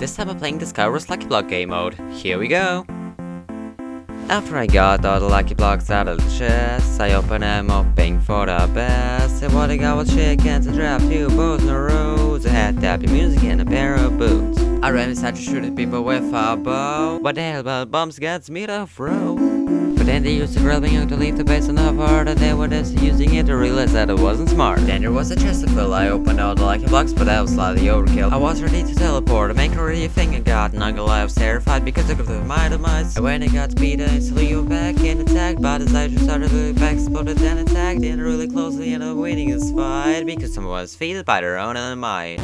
This time I'm playing the Skywars Lucky Block game mode. Here we go! After I got all the lucky blocks out of the chest, I opened them hoping for the best. And what I got was chickens, a trap, two bows, no roads, a hat, tapping music, and a pair of boots. I ran inside to shoot people with a bow, but the hell about bombs gets me to throw. But then they used the grabbing young to leave the base on the hard and they were just using it to realize that it wasn't smart. Then there was a chest to fill, I opened all the lucky blocks, but that was slightly overkill. I was ready to teleport, make already a thing and got Nuggle. I was terrified because I could have my demise. And when I got speed, I instantly you back and attacked, but as I just started really back, exploded then attacked, and really closely ended up winning this fight because someone was defeated by their own might.